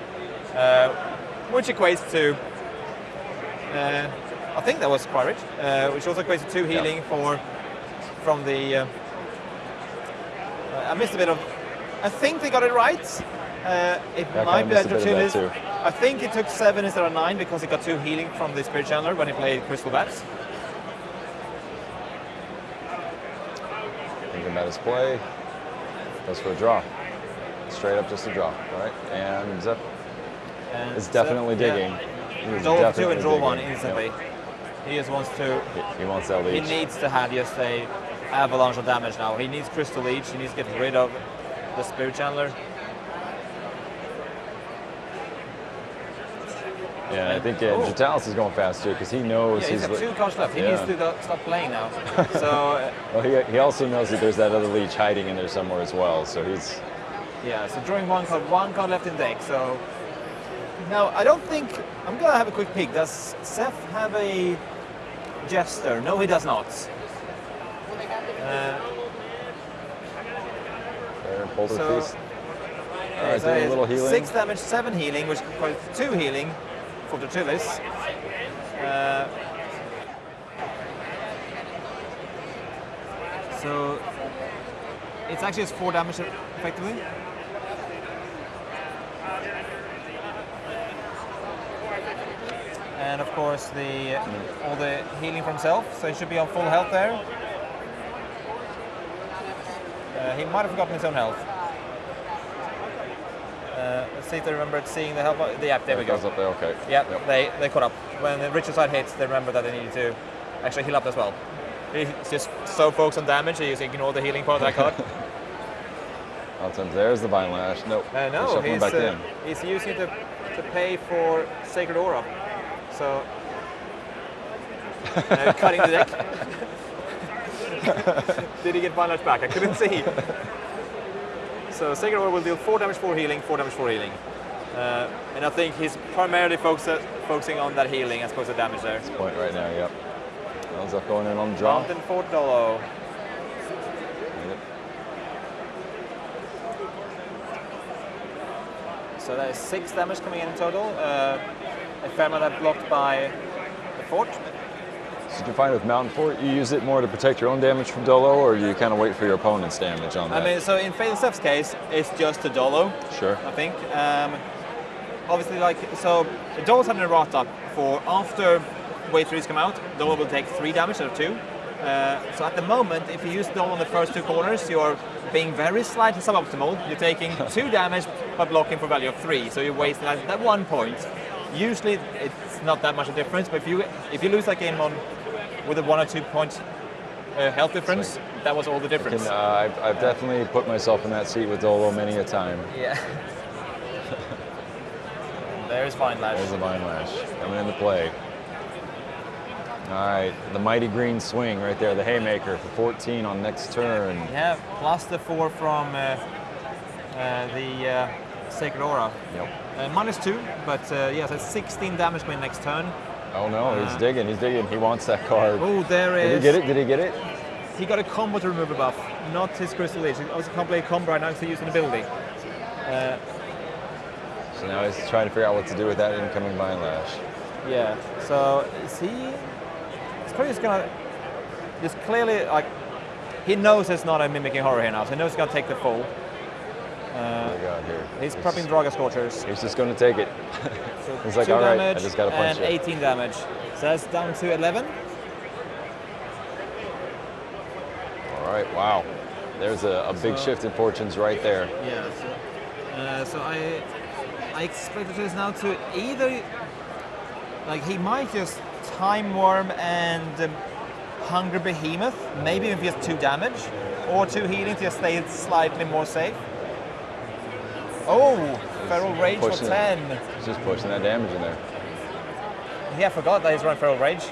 Uh, which equates to. Uh, I think that was Cry Rage, uh, which also equates to 2 healing for. from the. Uh, I missed a bit of. I think they got it right. Uh, it I might be missed that a bit of that Dratilis. too. I think it took 7 instead of 9 because he got 2 healing from the Spirit Channeler when he played Crystal Bats. Thinking about his play. Goes for a draw. Straight up just a draw. All right. And Seth And is so- definitely yeah. digging. He is Draw two and draw one instantly. He just wants to He, he wants that He needs to have just a avalanche of damage now. He needs Crystal Leech. He needs to get rid of the Spirit Channeler. yeah, I think Oh. Dratilis is going fast too because he knows Yeah, he's got two cards left. He Yeah. needs to go- stop playing now. so uh, Well, he, he also knows that there's that other leech hiding in there somewhere as well. So he's yeah, so drawing one card, one card left in deck. So now I don't think I'm gonna have a quick peek. Does Seth have a Jester? No, he does not. Uh, Boulder So- Feast. So doing a little healing. Six damage, seven healing, which equals two healing for Dratilis. Uh, so it's actually just four damage effectively. And of course the all the healing from himself, so he should be on full health there. Uh, he might have forgotten his own health. Uh, let's see if they remembered seeing the help. The, Yeah, there we It go. up there. Okay. Yeah, Yep. they they caught up. When the Ritual Site hits, they remember that they needed to actually heal up as well. He's just so focused on damage, he just ignored the healing part that card. All of there's the Vine Lash. Nope. Uh, no, he's, back uh, in. he's using it to, to pay for Sacred Aura. So, uh, cutting the deck. Did he get Vine Lash back? I couldn't see. so, Sacred Aura will deal 4 damage, 4 healing, 4 damage, 4 healing. Uh, and I think he's primarily focus, focusing on that healing as opposed to damage there. Point right now. Yep. Ends up going in on the draw. Mountain Fort Dolo. Yep. So that is 6 damage coming in in total. Uh, a fair amount of that blocked by the fort. So you find with Mountain Fort, you use it more to protect your own damage from Dolo, or you kind of wait for your opponent's damage on that? I mean, so in Fatal Seth's case, it's just a Dolo, sure. I think. Um, obviously, like, so Dolo's having a errata for after Wave 3's come out, Dolo will take 3 damage out of 2. Uh, so at the moment, if you use Dolo on the first two corners, you're being very slightly suboptimal. You're taking 2 damage but blocking for value of 3, so you're wasting that, that one point. Usually it's not that much of a difference, but if you if you lose that game on with a one or two point uh, health difference, that was all the difference. Can, uh, I've, I've definitely put myself in that seat with Dolo many a time. Yeah. There's Vine Lash. There's the Vine Lash coming into play. All right, the mighty green swing right there, the haymaker for 14 on next turn. Yeah, plus the four from uh, uh, the uh, Sacred Aura. Yep. Uh, minus two, but uh, yeah, so 16 damage coming next turn. Oh no, he's Uh, digging, he's digging. He wants that card. Oh, there Did he get it? Did he get it? He got a combo to remove a buff, not his Crystal Leech. He also can't play a combo right now because he's using ability. Uh, So now he's trying to figure out what to do with that incoming Vine Lash. yeah, so is he. He's probably just gonna. Just clearly, like. He knows it's not a mimicking horror here now, so he knows he's gonna take the full. Oh here. He's prepping Dragon Scorchers. He's just going to take it. So He's like, "All right, I just gotta punch and it." 18 damage. So that's down to 11. All right, wow. There's a, a big So- shift in fortunes right there. Yeah. So, uh, so I I expected this now to either like he might just time worm and um, hunger behemoth, maybe even just two damage, or two healing to just stay slightly more safe. Oh, Feral Rage for 10. He's just pushing that damage in there. Yeah, I forgot that he's running Feral Rage.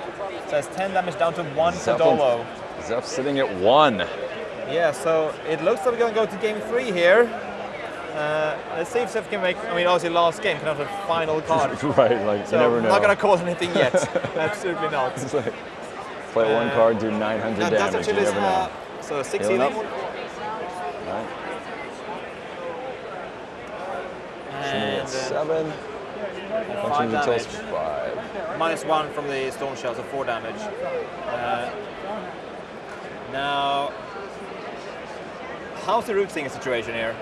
So it's 10 damage down to 1 for Dolo. Seth sitting at 1. Yeah, so it looks like we're going to go to game 3 here. Uh, let's see if Seth can make, I mean, obviously last game, kind of the final card. right, like, so never know. not going to cause anything yet. Absolutely not. It's like, play uh, one card, do 900 damage. That's actually you never know. Uh, so 16. And seven. five damage. five. Minus one from the storm shell, so four damage. Uh, now, how's the root singer situation here?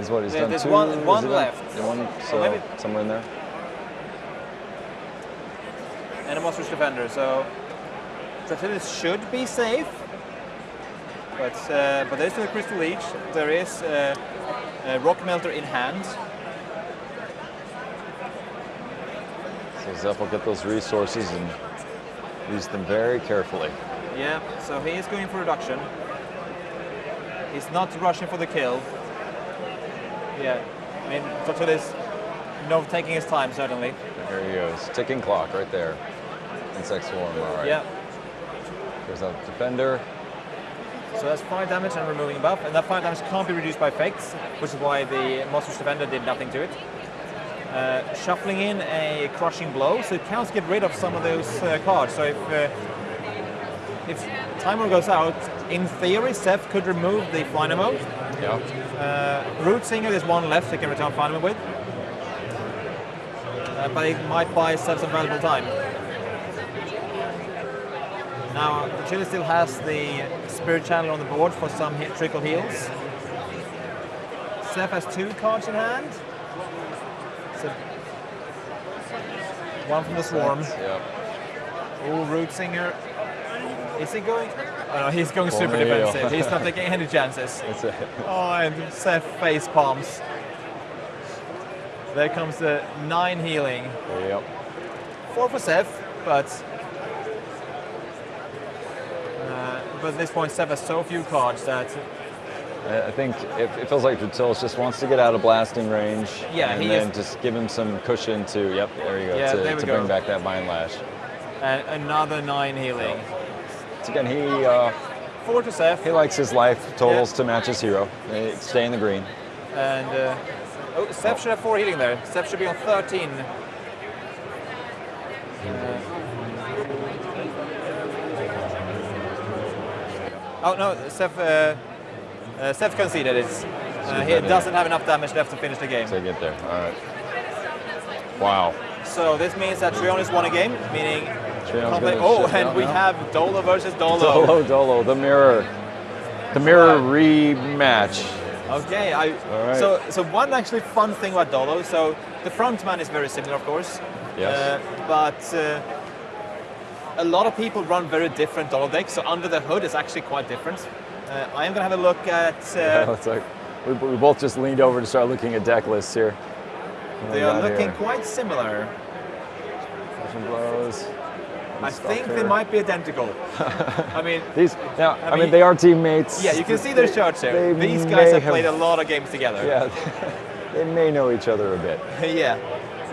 Is what he's There- done there's two. one- left. One, So so maybe- somewhere in there. And a monstrous defender, so Dratilis should be safe. But uh, but there's still a crystal leech. There is uh, a rock melter in hand. So Seth will get those resources and use them very carefully. Yeah, so he is going for reduction. He's not rushing for the kill. Yeah, I mean, Dratilis, no, taking his time certainly. There he goes. Ticking clock right there. Insect swarm. All right. Yeah, There's a defender. So that's five damage and removing buff, and that five damage can't be reduced by effects, which is why the monstrous defender did nothing to it. Uh, shuffling in a crushing blow, so it counts get rid of some of those uh, cards. So if uh, if timer goes out, in theory, Seth could remove the final mode. Yeah. Uh, Root Singer, there's one left he can return final with. Uh, but it might buy Seth some valuable time. Now, the Chile still has the Spirit Channel on the board for some hit, trickle heals. Seth has two cards in hand. So one from the Swarm. Yep. Oh, Root Singer. Is he going? Oh no, he's going super defensive. He's not taking any chances. Oh, and Seth face palms. There comes the nine healing. Yep. Four for Seth, but uh, but at this point Seth has so few cards that I think it, it feels like Dratilis just wants to get out of blasting range. Yeah, and he then is- just give him some cushion to. Yep, there you go. Yeah, to to go. bring back that vine lash. and another nine healing. So again, he uh, Four to Seth, he likes his life totals to match his hero. They stay in the green. and uh, oh, should have four healing there. Seth should be on 13. Oh no, Seth, uh, uh, Seth conceded it. Uh, he doesn't have enough damage left to finish the game. To get there. All right. Wow. So this means that Trionis won a game, meaning. Oh, and we now. have Dolo versus Dolo. Dolo, Dolo, the mirror. The mirror rematch. Okay, I, All right. so so one actually fun thing about Dolo. So the front man is very similar, of course. Yes. Uh, but uh, a lot of people run very different decks. So under the hood is actually quite different. Uh, I am going to have a look at. Uh, it's like we, we both just leaned over to start looking at deck lists here. They are looking here? quite similar. Crushing blows. I think they might be identical. I mean, These now, I, mean, mean- they are teammates. yeah, you can see their shirts here. These guys have have- played a lot of games together. Yeah, they may know each other a bit. yeah,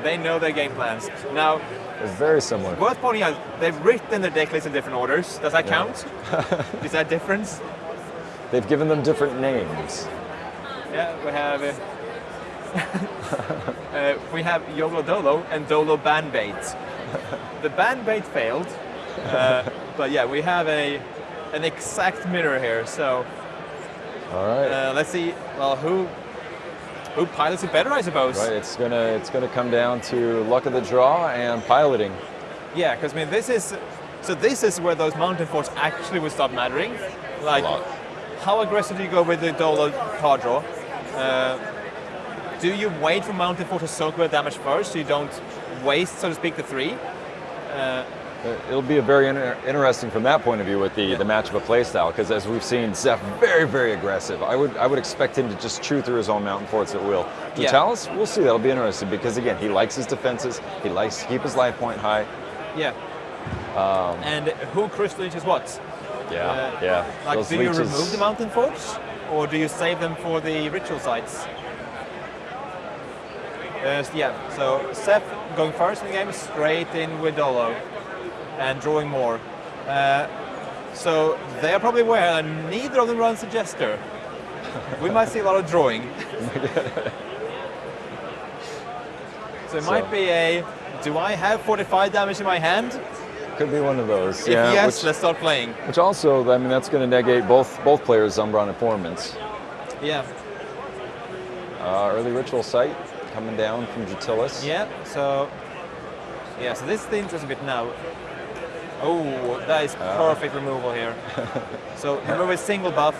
they know their game plans. Now, They're very similar. worth pointing out, they've written their deck list in different orders. Does that count? Is that a difference? They've given them different names. Yeah, we have. Uh, uh, we have Yolo Dolo and Dolo Bandbait. the Bandbait failed, uh, but yeah, we have a an exact mirror here. So All right. uh, let's see. Well, who who pilots it better, I suppose. right. It's gonna it's gonna come down to luck of the draw and piloting. Yeah, because I mean, this is so. This is where those mountain forts actually would start mattering. Like, how aggressive do you go with the Dolo card draw? Uh, do you wait for mountain fort to soak with damage first, so you don't waste, so to speak, the three? Uh, It'll be a very inter- interesting from that point of view with the, the match of a playstyle, because as we've seen, Seth very, very aggressive. I would I would expect him to just chew through his own mountain forts at will. Yeah. Vitalis, we'll see. That'll be interesting because again, he likes his defenses. He likes to keep his life point high. Yeah. and who Chris crystal is what? Yeah, Uh, yeah. Like, Those do you remove the mountain forts, or do you save them for the ritual sites? Uh, yeah, so Seth going first in the game, straight in with Dolo, and drawing more. Uh, so they are probably aware that neither of them runs a jester. we might see a lot of drawing. so it So- might be a. Do I have 45 damage in my hand? Could be one of those. If yeah, yes, which, let's start playing. which also, I mean, that's going to negate both both players' Umbral Informants. Yeah. Uh, early ritual site coming down from Dratilis. Yeah. So. Yeah. So this is the interesting bit now. Oh, that is Ah. perfect removal here. so remove a single buff,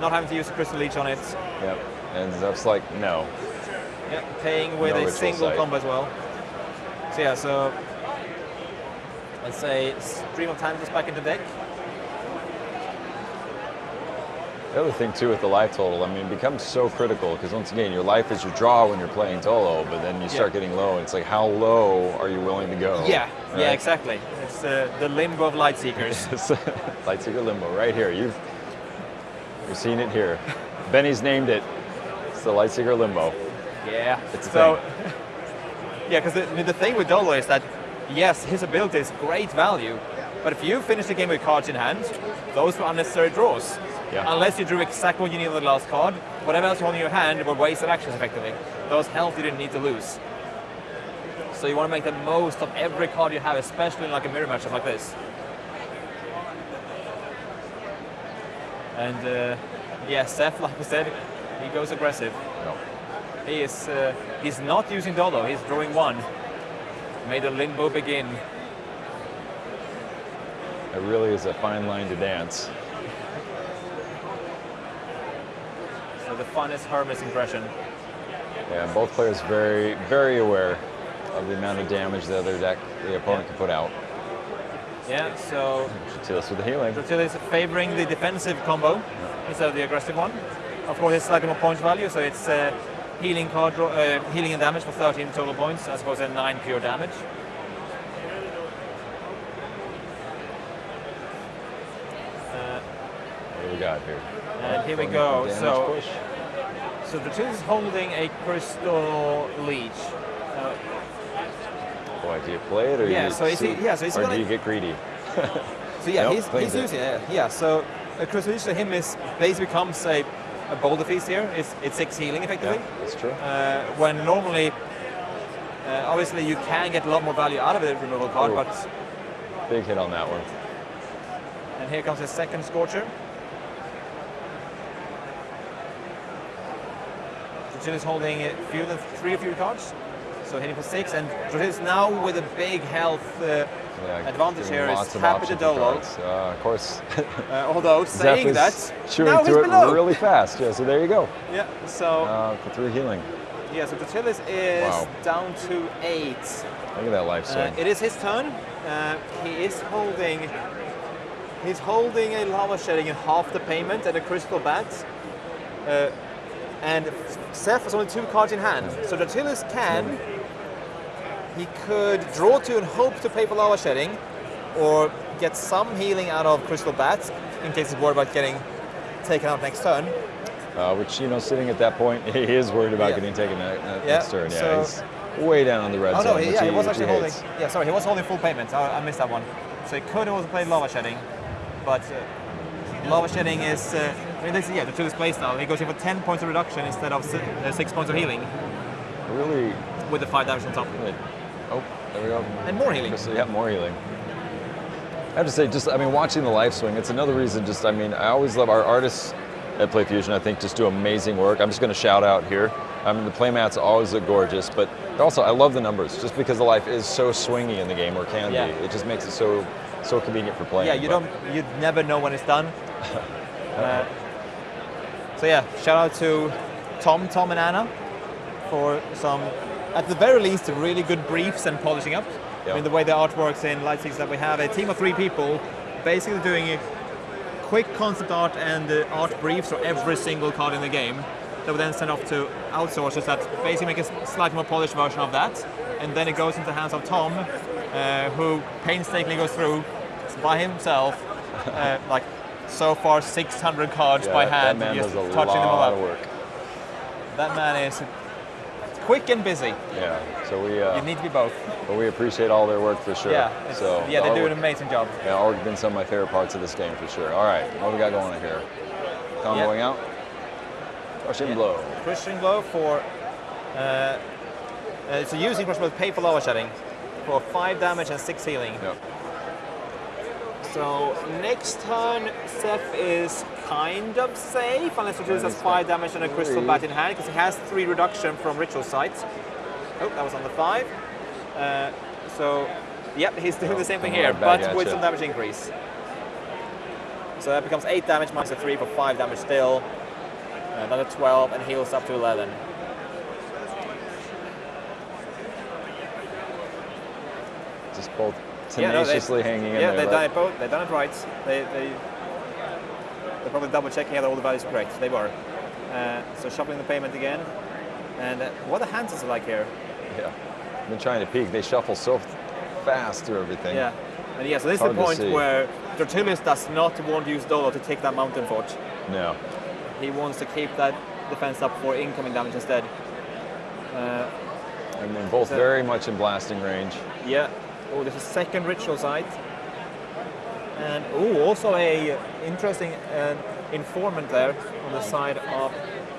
not having to use a crystal leech on it. Yep. And Seth's like, no. Yeah, paying with No a single sight. combo as well. So yeah, so let's say Stream of Time is back in the deck. The other thing too with the life total, I mean, it becomes so critical because once again, your life is your draw when you're playing Dolo, but then you start Yeah. getting low. and It's like, how low are you willing to go? Yeah, yeah, exactly. It's uh, the limbo of light seekers. It's Lightseeker Limbo right here. You've you've seen it here. Benny's named it. It's the Lightseeker Limbo. yeah. It's so yeah, because the, the thing with Dolo is that yes, his ability is great value, but if you finish the game with cards in hand, those were unnecessary draws. Yeah. Unless you drew exactly what you needed on the last card, whatever else you hold in your hand were wasted actions effectively. Those health you didn't need to lose. So you want to make the most of every card you have, especially in like a mirror matchup like this. And uh, yeah, Seth, like I said, he goes aggressive. No. He is uh, he's not using Dolo, he's drawing one. May the limbo begin. It really is a fine line to dance. The funnest Hermes impression. Yeah, both players very, very aware of the amount of damage the other deck, the opponent can put out. Yeah, so Dratilis with the healing. Dratila favoring the defensive combo instead of the aggressive one. Of course, it's slightly more points value, so it's uh, healing card, draw, uh, healing and damage for 13 total points, as opposed to 9 pure damage. Uh, What do we got here? And here we go. So- so Dratila is holding a crystal leech. Uh, Boy, do you play it or Yeah, you so is he- yeah, so he's or gonna- do you get greedy? So yeah, Nope, he's, he's it. using it. Yeah, so a crystal leech to him is basically becomes a, a boulder feast here. It's, it's six healing effectively. Yeah, that's true. Uh, when normally, uh, obviously, you can get a lot more value out of a removal card, Ooh. but Big hit on that one. and here comes a second scorcher. Dracil is holding uh, fewer than three of fewer cards, so hitting for six, and is now with a big health uh, Yeah, advantage here. Is happy to dolo. Uh, of course, Uh, although saying that, chewing now he's through it below. really fast. Yeah, so there you go. Yeah, so Uh, for three healing. yeah, so Dratilis is Wow. down to eight. Look at that life swing. Uh, it is his turn. Uh, he is holding. He's holding a lava shedding in half the payment and a crystal bat. And Seth has only two cards in hand. So Dratilis can. He could draw two and hope to pay for lava shedding, or get some healing out of crystal bat in case he's worried about getting taken out next turn. Uh, which you know, sitting at that point, he is worried about Yeah. getting taken ne- Yeah, next turn. Yeah, so- he's way down on the red Oh zone. no, he, yeah, he he, was actually holding. Yeah, sorry, he was holding full payment. I, I missed that one. So he could have also played lava shedding, but uh, lava shedding is. Uh, I mean, this is yeah, the two play style. He goes in for 10 points of reduction instead of uh, six points of healing Really with the five damage on top, good. Oh, there we go. and more healing. Yeah, more healing. I have to say, just I mean, watching the life swing, it's another reason. Just I mean, I always love our artists at PlayFusion. I think just do amazing work. I'm just going to shout out here. I mean, the playmats always look gorgeous, but also I love the numbers. Just because the life is so swingy in the game, or can Yeah. be, it just makes it so so convenient for playing. Yeah, you but- don't, you never know when it's done. Uh, so yeah, shout out to Tom, Tom and Anna for some, at the very least, really good briefs and polishing up. I mean, the way the art works in Six that we have a team of three people basically doing a quick concept art and uh, art briefs for every single card in the game that we then send off to outsourcers that basically make a slightly more polished version of that. And then it goes into the hands of Tom, uh, who painstakingly goes through by himself, uh, like so far 600 cards Yeah, by hand, that man does a touching them all lot up. of work. That man is quick and busy. Yeah. So we uh, You need to be both. but we appreciate all their work for sure. Yeah. So yeah, they do work- an amazing job. Yeah, all been some of my favorite parts of this game for sure. All right, what we got going on here? Comboing out. Russian Yeah. blow. Crushing blow for. Uh, uh, it's a using crushing blow with pay for lava shedding for five damage and six healing. Yep. So next turn, Seth is kind of safe unless Ritualist has five damage and a crystal bat in hand because he has three reduction from ritual sites. Oh, that was on the five. Uh, so, yep, he's doing the same thing here, but at with some damage increase. So that becomes eight damage minus a three for five damage still. Another 12 and heals up to 11. Just both Yeah, no, they- tenaciously hanging in Yeah, there. they've done it both. They've done it right. They, they, they're probably double checking that all the values are correct. They were. Uh, so shuffling the payment again. And uh, what the hands is it like here? Yeah. I've been trying to peek. They shuffle so fast through everything. Yeah. And yeah, so this is the point where Dratilis does not want to use Dolo to take that mountain fort. No. He wants to keep that defense up for incoming damage instead. Uh, I mean, both So- very much in blasting range. Yeah. Oh, there's a second ritual site. And oh, also a interesting uh, informant there on the side of.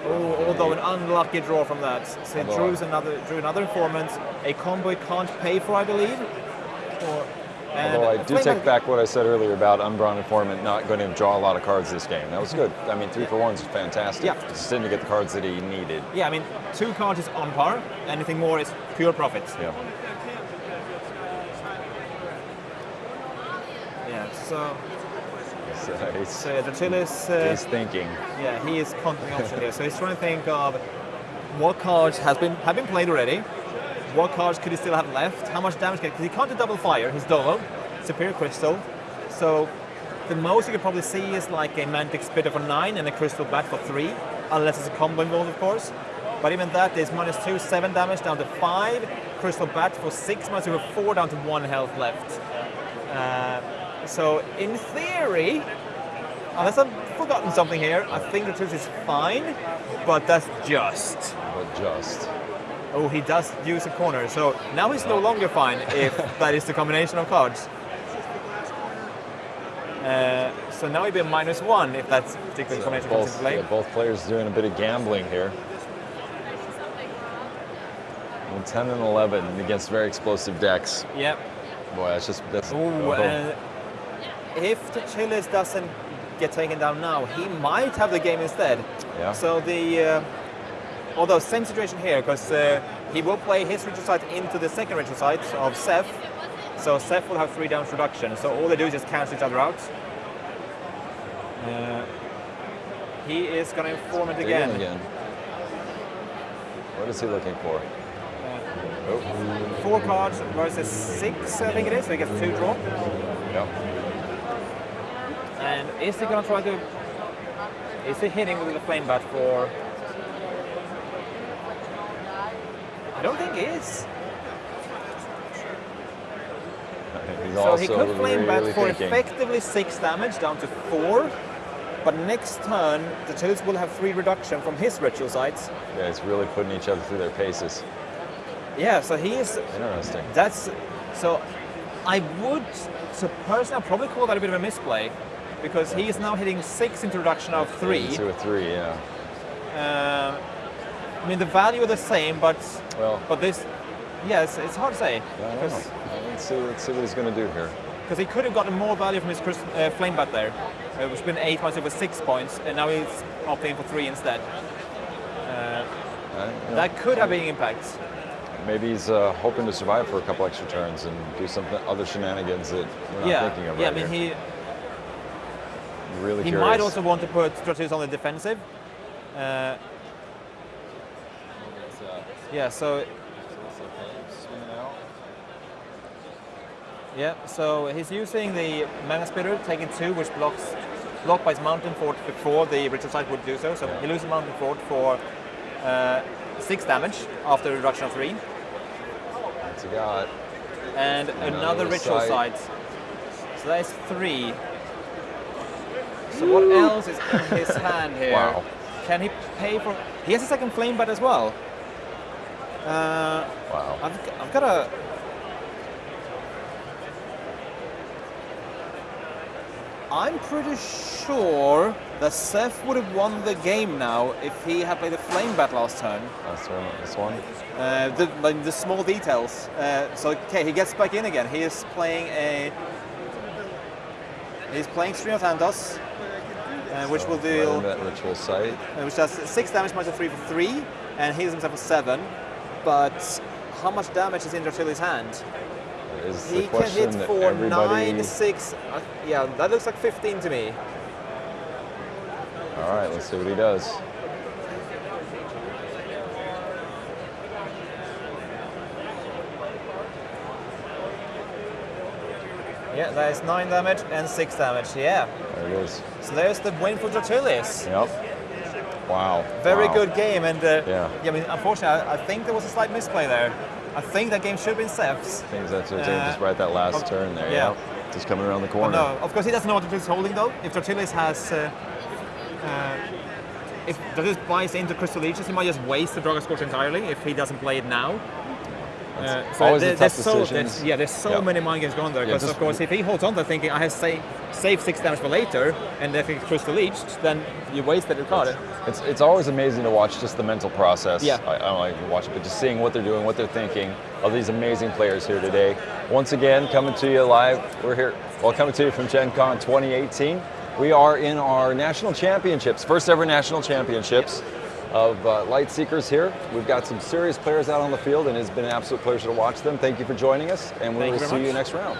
Oh, although an unlucky draw from that. So Although- drew another, drew another informant. A he can't pay for, I believe. Or, and Although I do take back- what I said earlier about Umbral Informant not going to draw a lot of cards this game. That was good. I mean, three for ones is fantastic. Yeah. Just didn't get the cards that he needed. Yeah, I mean, two cards is on par. Anything more is pure profit. Yeah. Yeah. So, So he's, so yeah, Dratilis, uh, he's thinking. Yeah, he is conquering option here. So he's trying to think of what cards has been have been played already. What cards could he still have left? How much damage can because he can't do double fire. He's Dolo, Superior Crystal. So the most you could probably see is like a Magma Spitter for nine and a Crystal Bat for three, unless it's a combo involved, of course. But even that is minus two, seven damage down to five. Crystal Bat for six, minus two, four down to one health left. Uh, so in theory, Unless I've forgotten something here, I think the truth is fine, but that's just. But just. Oh, he does use a corner, so now he's no longer fine if that is the combination of cards. Uh, so now he'd be a minus one if that particular combination comes into Both, play. yeah, both players doing a bit of gambling here. Well, 10 and 11 against very explosive decks. Yep. Boy, that's just that's. Ooh, oh. If the Chiles doesn't get taken down now, he might have the game instead. Yeah. So the, uh, although same situation here, because uh, he will play his ritual site into the second ritual site of Seth. So Seth will have three damage reduction. So all they do is just cancel each other out. Uh, he is going to inform it again. again. What is he looking for? Four cards versus six, I think it is. So he gets two draw. yeah. And is he going to try to? Is he hitting with the flame bat for? I don't think he is. He's So he could flame bat really for thinking. effectively six damage down to four. But next turn, the Chills will have three reduction from his ritual sites. Yeah, it's really putting each other through their paces. Yeah, so he is. Interesting. That's so. I would, so personally, I'd probably call that a bit of a misplay, because he is now hitting six introduction of three. Two or three, yeah. Um, I mean, the value are the same, but Well, but this, yes, it's hard to say I don't know. Let's see, let's see what he's going to do here. because he could have gotten more value from his uh, flame bat there, uh, which been eight points over six points, and now he's opting for three instead. Uh, Uh, yeah. that could have been impact. Maybe he's uh, hoping to survive for a couple extra turns and do some other shenanigans that we're not yeah, thinking of yeah. I mean, here. he really he curious. might also want to put Stratus on the defensive. Uh, yeah, so yeah, so he's using the Magma Spitter, taking two, which blocks blocked by his Mountain Fort before the Ritual Site would do so. So he loses Mountain Fort for uh, six damage after reduction of three, What's he got? and Another another Ritual Site. Site. So that is three. So what else is in his hand here? Wow. Can he pay for? He has a second flame bat as well. Uh, Wow. I've, I've got a. I'm pretty sure that Seth would have won the game now if he had played the flame bat last turn. That's one, this one. Uh, the, like the small details. Uh, so okay, he gets back in again. He is playing a. He's playing Stream of Handos, uh, which So, will deal, that ritual site. uh, which does six damage minus a three for three, and heals himself for seven. But how much damage is in Dracili's hand? Is He the can hit for everybody. nine, six. Uh, yeah, that looks like 15 to me. All right, let's see what he does. Yeah, that is nine damage and six damage. Yeah. There it is. So there's the win for Dratilis. Yep. Wow. Very Wow. good game, and uh, Yeah. I mean, unfortunately, I, I think there was a slight misplay there. I think that game should have been Seth's. Things that's uh, Uh, just right that last turn there. yeah. Yep. Just coming around the Oh, corner. no, of course he doesn't know what is holding though. If Dratilis has, uh, uh, if Dratilis buys into Crystal Leeches, he might just waste the Dragon Scorch entirely if he doesn't play it now. Uh, always a there- tough there's so, decisions. yeah, there's so Yeah. many mind games going there. Because just- of course, if he holds on to thinking I have sa- saved six damage for later, and if it's Crystal Leeched, then you wasted your card. It's, it's always amazing to watch just the mental process. Yeah. I, I don't like to watch it, but just seeing what they're doing, what they're thinking of these amazing players here today. Once again, coming to you live. We're here, well, coming to you from Gen Con 2018. We are in our national championships, first ever national championships of uh, Lightseekers here. We've got some serious players out on the field, and it's been an absolute pleasure to watch them. Thank you for joining us, and we Thank will you see you next round.